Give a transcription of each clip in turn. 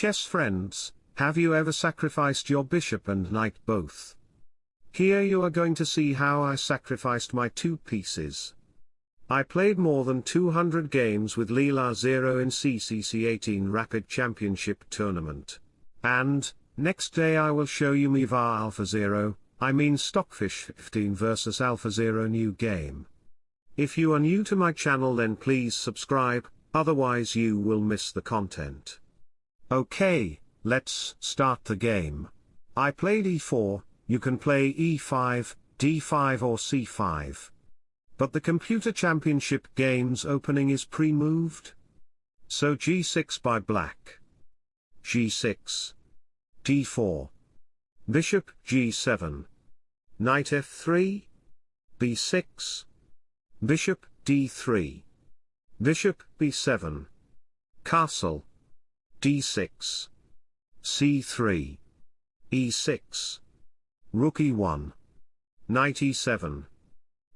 Chess friends, have you ever sacrificed your bishop and knight both? Here you are going to see how I sacrificed my two pieces. I played more than 200 games with Leela Zero in CCC 18 Rapid Championship Tournament. And, next day I will show you Miva Alpha Zero, I mean Stockfish 15 vs Alpha Zero new game. If you are new to my channel then please subscribe, otherwise you will miss the content. Okay, let's start the game. I played e4, you can play e5, d5 or c5. But the computer championship game's opening is pre-moved. So g6 by black. g6. d4. Bishop g7. Knight f3. b6. Bishop d3. Bishop b7. Castle. D6. c3. e6. Rook e1. Knight e7.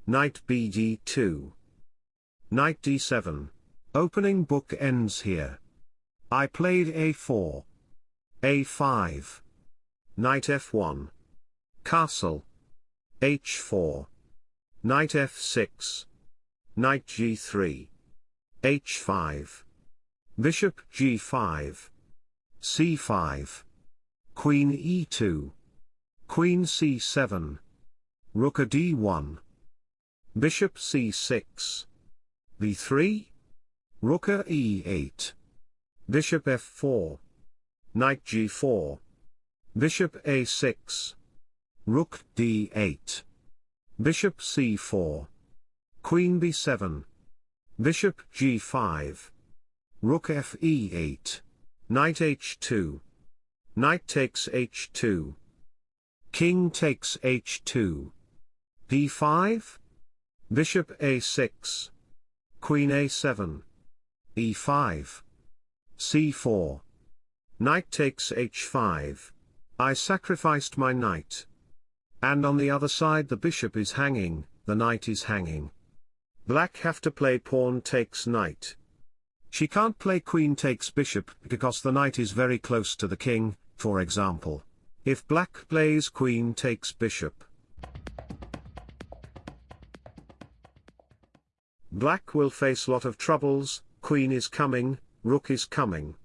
Knight bd2. Knight d7. Opening book ends here. I played a4. a5. Knight f1. Castle. h4. Knight f6. Knight g3. h5. Bishop g5. c5. Queen e2. Queen c7. Rook a d1. Bishop c6. b3. Rook a e8. Bishop f4. Knight g4. Bishop a6. Rook d8. Bishop c4. Queen b7. Bishop g5. Rook fe8. Knight h2. Knight takes h2. King takes h2. d5. Bishop a6. Queen a7. e5. c4. Knight takes h5. I sacrificed my knight. And on the other side the bishop is hanging, the knight is hanging. Black have to play pawn takes knight. She can't play queen takes bishop because the knight is very close to the king, for example. If black plays queen takes bishop. Black will face lot of troubles, queen is coming, rook is coming.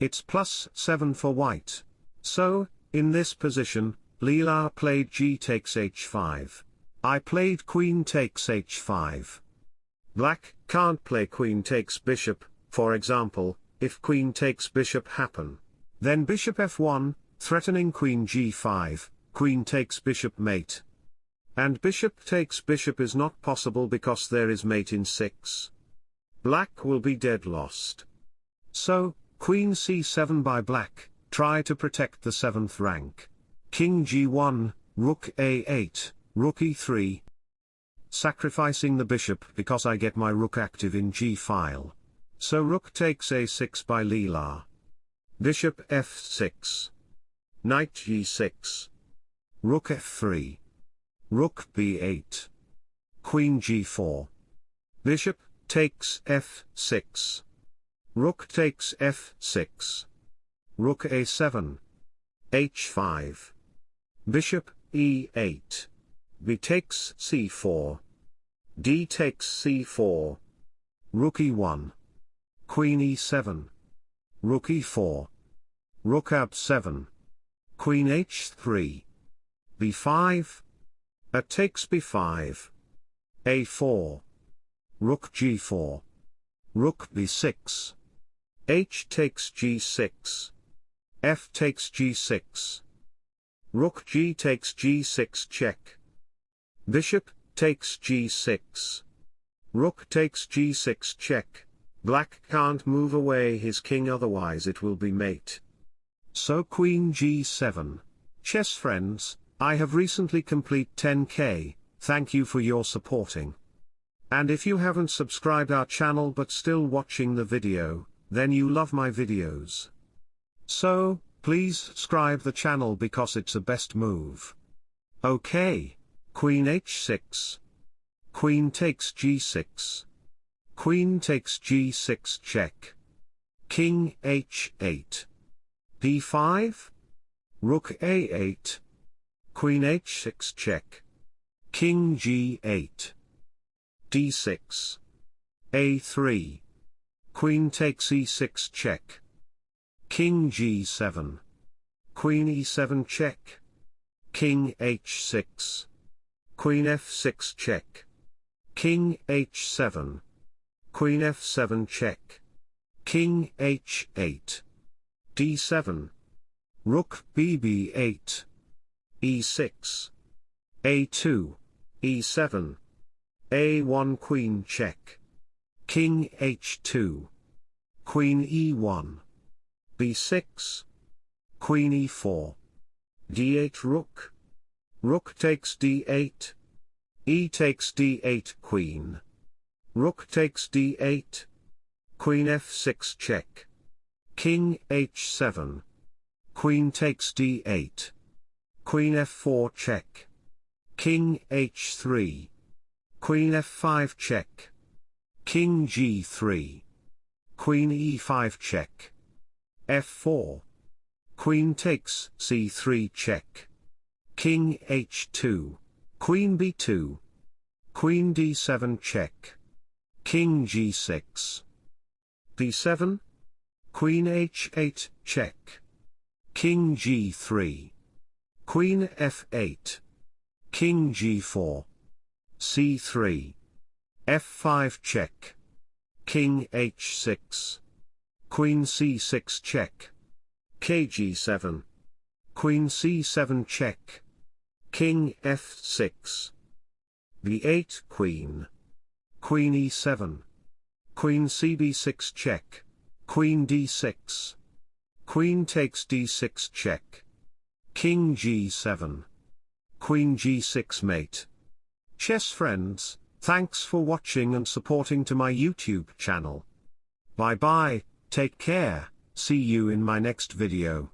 It's plus 7 for white. So, in this position, Leela played g takes h5. I played queen takes h5. Black can't play queen takes bishop, for example, if queen takes bishop happen. Then bishop f1, threatening queen g5, queen takes bishop mate. And bishop takes bishop is not possible because there is mate in 6. Black will be dead lost. So, queen c7 by black, try to protect the 7th rank. King g1, rook a8, rook e3. Sacrificing the bishop because I get my rook active in g-file. So rook takes a6 by Leela. Bishop f6. Knight g6. Rook f3. Rook b8. Queen g4. Bishop takes f6. Rook takes f6. Rook a7. h5. Bishop e8. b takes c4. d takes c4. Rook e1. Queen e7. Rook e4. Rook ab7. Queen h3. b5. A takes b5. a4. Rook g4. Rook b6. h takes g6. f takes g6. Rook g takes g6 check. Bishop takes g6. Rook takes g6 check. Black can't move away his king otherwise it will be mate. So queen g7. Chess friends, I have recently complete 10k, thank you for your supporting. And if you haven't subscribed our channel but still watching the video, then you love my videos. So, please subscribe the channel because it's a best move. Okay. Queen h6. Queen takes g6. Queen takes g6 check. King h8. d5, Rook a8, Queen h6 check, King g8, d6, a3, Queen takes e6 check, King g7, Queen e7 check, King h6, Queen f6 check, King h7, Queen f7 check, King h8, d7, Rook bb8, e6, a2, e7, a1 Queen check, King h2, Queen e1, b6, Queen e4, d8 Rook, Rook takes d8, e takes d8 Queen, Rook takes d8, Queen f6 check, King h7, Queen takes d8. Queen f4 check. King h3. Queen f5 check. King g3. Queen e5 check. f4. Queen takes c3 check. King h2. Queen b2. Queen d7 check. King g6. d7. Queen h8 check. King g3. Queen f8. King g4. c3. f5 check. King h6. Queen c6 check. kg7. Queen c7 check. King f6. b8 Queen. Queen e7. Queen cb6 check. Queen d6. Queen takes d6 check. King g7. Queen g6 mate. Chess friends, thanks for watching and supporting to my YouTube channel. Bye bye, take care, see you in my next video.